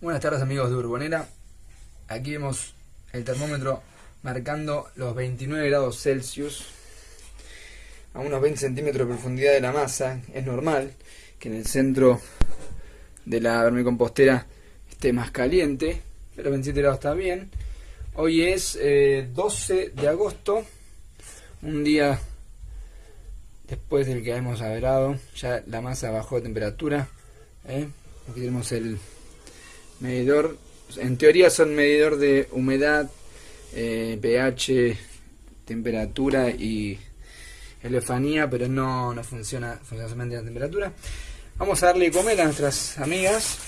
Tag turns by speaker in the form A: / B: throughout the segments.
A: Buenas tardes amigos de Urbonera. Aquí vemos el termómetro marcando los 29 grados Celsius a unos 20 centímetros de profundidad de la masa. Es normal que en el centro de la vermicompostera esté más caliente, pero 27 grados está bien. Hoy es 12 eh, de agosto, un día después del que hemos averado, ya la masa bajó de temperatura. ¿eh? Aquí tenemos el medidor, en teoría son medidor de humedad, eh, pH, temperatura y elefanía, pero no, no funciona, funciona solamente la temperatura. Vamos a darle comer a nuestras amigas.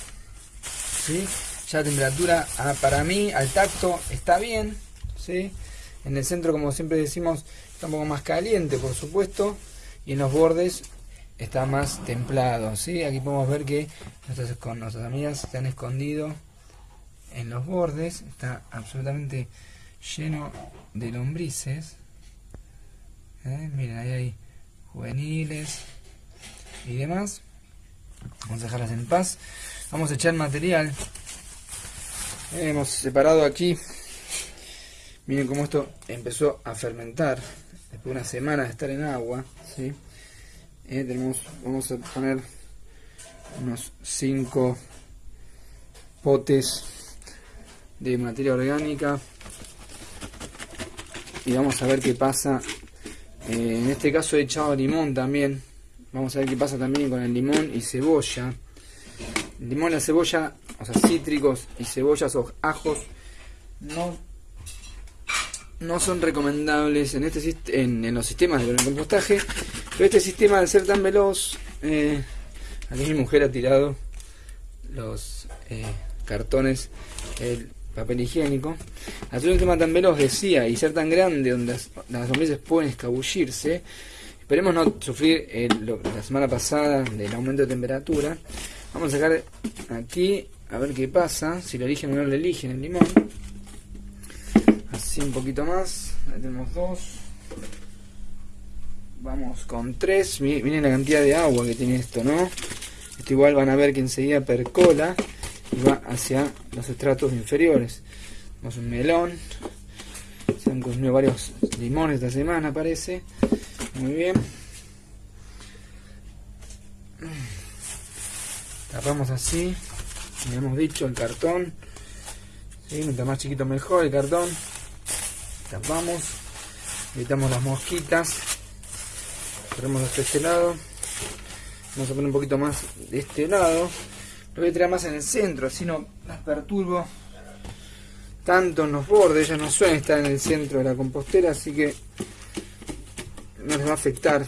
A: ¿sí? Ya la temperatura ah, para mí al tacto está bien. ¿sí? En el centro, como siempre decimos, está un poco más caliente, por supuesto. Y en los bordes está más templado. ¿sí? Aquí podemos ver que con nuestras amigas se han escondido en los bordes. Está absolutamente lleno de lombrices. ¿Eh? Miren, ahí hay juveniles y demás. Vamos a dejarlas en paz. Vamos a echar material. hemos separado aquí. Miren cómo esto empezó a fermentar. Después de una semana de estar en agua. ¿sí? Eh, tenemos, vamos a poner unos 5 potes de materia orgánica y vamos a ver qué pasa. Eh, en este caso he echado limón también. Vamos a ver qué pasa también con el limón y cebolla. El limón la cebolla o sea cítricos y cebollas o ajos no no son recomendables en este en, los sistemas de compostaje pero este sistema al ser tan veloz eh, aquí mi mujer ha tirado los eh, cartones el papel higiénico. Al ser un sistema tan veloz decía y ser tan grande donde las, las pueden escabullirse. Esperemos no sufrir la semana pasada del aumento de temperatura. Vamos a sacar aquí a ver qué pasa si lo eligen o no lo eligen el limón. Así un poquito más ahí tenemos dos vamos con tres. Miren la cantidad de agua que tiene esto no esto igual van a ver que enseguida percola y va hacia los estratos inferiores. Tenemos un melón. Se han consumido varios limones esta semana parece. Muy bien. Tapamos así. Como hemos dicho el cartón. ¿sí? mientras más chiquito mejor el cartón. Tapamos. Evitamos las mosquitas ponemos hasta este lado. Vamos a poner un poquito más de este lado. Lo voy a tirar más en el centro así no las perturbo tanto en los bordes. Ya no suelen estar en el centro de la compostera así que no les va a afectar.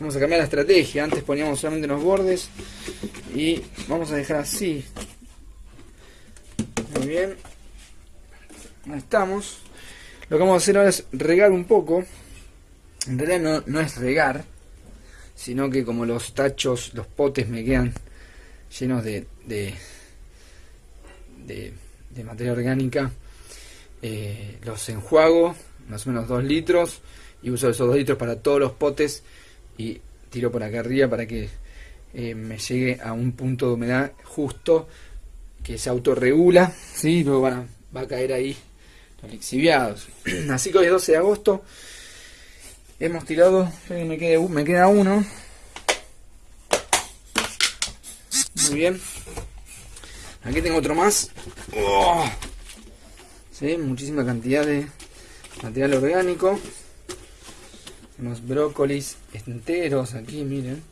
A: Vamos a cambiar la estrategia. Antes poníamos solamente en los bordes y vamos a dejar así. Muy bien. Ahí estamos. Lo que vamos a hacer ahora es regar un poco en realidad no, es regar sino que como los tachos los potes me quedan llenos de de, de, materia orgánica eh, los enjuago más o menos 2 litros y uso esos 2 litros para todos los potes y tiro por acá arriba para que eh, me llegue a un punto de humedad justo que se autorregula, ¿sí? luego van va a caer ahí los lixiviados. Así que hoy es 12 de agosto, hemos tirado, me, quede, me queda uno. Muy bien. Aquí tengo otro más. Oh. ¿Sí? Muchísima cantidad de material orgánico. Unos brócolis enteros aquí, miren.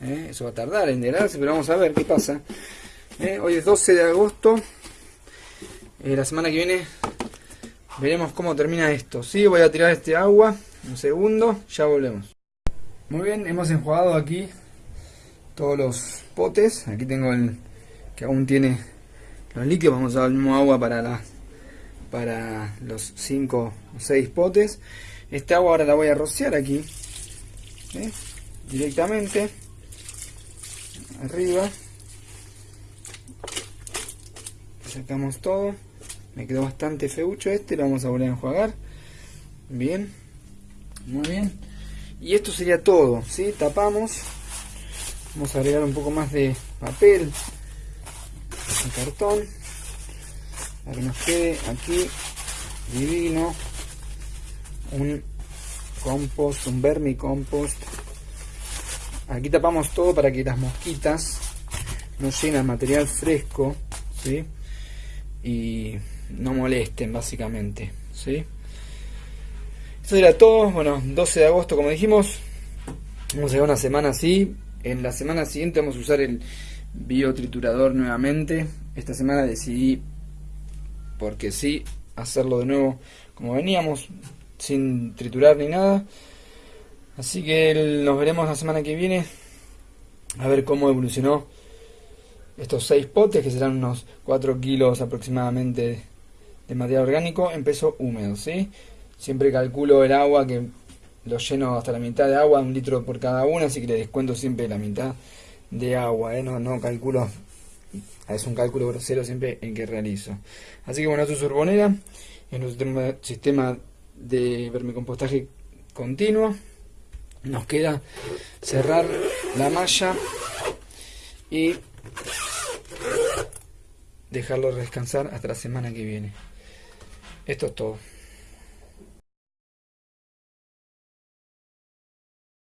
A: ¿Eh? Eso va a tardar en integrarse, pero vamos a ver qué pasa. ¿Eh? Hoy es 12 de agosto. Eh, la semana que viene veremos cómo termina esto. Sí, voy a tirar este agua. Un segundo, ya volvemos. Muy bien, hemos enjuagado aquí todos los potes. Aquí tengo el que aún tiene los líquidos. Vamos a usar el mismo agua para, la, para los 5 o 6 potes. Este agua ahora la voy a rociar aquí. ¿eh? Directamente. Arriba. Sacamos todo. Me quedó bastante feucho este. Lo vamos a volver a enjuagar. Bien. Muy bien. Y esto sería todo. ¿sí? Tapamos. Vamos a agregar un poco más de papel. cartón para que nos quede aquí divino un compost, un vermicompost. Aquí tapamos todo para que las mosquitas no llenen material fresco, ¿sí? Y no molesten básicamente, ¿sí? Esto era todo, bueno, 12 de agosto como dijimos, vamos a una semana así, en la semana siguiente vamos a usar el biotriturador nuevamente, esta semana decidí, porque sí, hacerlo de nuevo como veníamos, sin triturar ni nada. Así que nos veremos la semana que viene a ver cómo evolucionó estos seis potes, que serán unos 4 kilos aproximadamente de material orgánico en peso húmedo. ¿sí? Siempre calculo el agua que lo lleno hasta la mitad de agua, un litro por cada una, así que le descuento siempre la mitad de agua. ¿eh? No, no calculo, es un cálculo grosero siempre en que realizo. Así que bueno, esto es Urbonera, es nuestro sistema de vermicompostaje continuo. Nos queda cerrar la malla y dejarlo descansar hasta la semana que viene. Esto es todo.